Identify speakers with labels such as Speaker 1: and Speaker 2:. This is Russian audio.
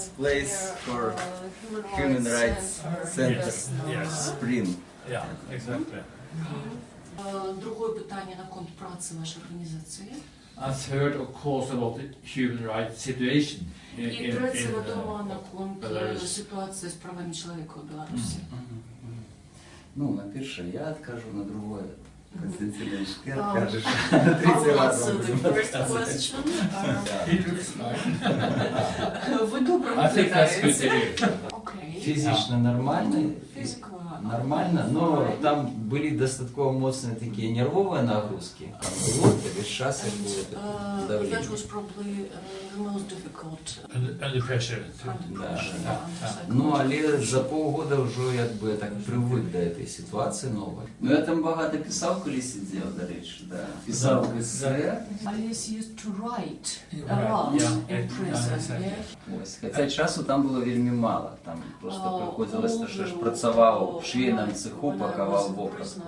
Speaker 1: best place for human rights center.
Speaker 2: Yes, yes.
Speaker 1: Spring.
Speaker 2: Yeah, exactly.
Speaker 3: Е, Другое питання на конт праці вашої організації.
Speaker 2: A third, of course, about the human rights situation in,
Speaker 3: І
Speaker 2: in,
Speaker 3: третє
Speaker 2: in
Speaker 3: відомо на
Speaker 2: uh,
Speaker 3: конт е,
Speaker 2: Belarus.
Speaker 3: ситуації з правами чоловіка у Білорусі.
Speaker 1: Ну, на первое я откажу, на другое Константин Ильич, ты
Speaker 3: Um,
Speaker 1: откажешь. На третий
Speaker 3: I'll
Speaker 1: раз
Speaker 3: answer
Speaker 1: мы
Speaker 3: the
Speaker 1: будем
Speaker 3: first
Speaker 1: отказывать.
Speaker 3: question.
Speaker 2: He looks fine. Hear.
Speaker 3: Окей.
Speaker 1: Физично нормально, нормально, но там были достаточно мощные такие нервовые нагрузки. Там вот, и сейчас
Speaker 3: And,
Speaker 1: будет
Speaker 3: uh,
Speaker 1: давление.
Speaker 3: that was probably uh, the most difficult
Speaker 2: Under, under pressure.
Speaker 3: kind of
Speaker 1: Да,
Speaker 3: pressure
Speaker 1: да.
Speaker 3: under
Speaker 1: Ну,
Speaker 3: psychology.
Speaker 1: але за полгода вже якби так привик до цієї ситуації нової. Ну я там багато писав, коли сидів, до речі, да. Писав
Speaker 2: Да.
Speaker 1: есе.
Speaker 3: Alice used to write a
Speaker 2: Right,
Speaker 3: lot
Speaker 2: yeah,
Speaker 3: in
Speaker 2: yeah,
Speaker 3: prison,
Speaker 2: exactly.
Speaker 3: yeah?
Speaker 1: Ось. Хоча часу там було вельми мало. Там просто
Speaker 3: Uh,
Speaker 1: приходилось, те, що ж
Speaker 3: although,
Speaker 1: працював
Speaker 3: uh,
Speaker 1: в швейному
Speaker 3: when I-
Speaker 1: цеху,
Speaker 3: when I was
Speaker 1: пакував
Speaker 3: in
Speaker 1: в
Speaker 3: prison,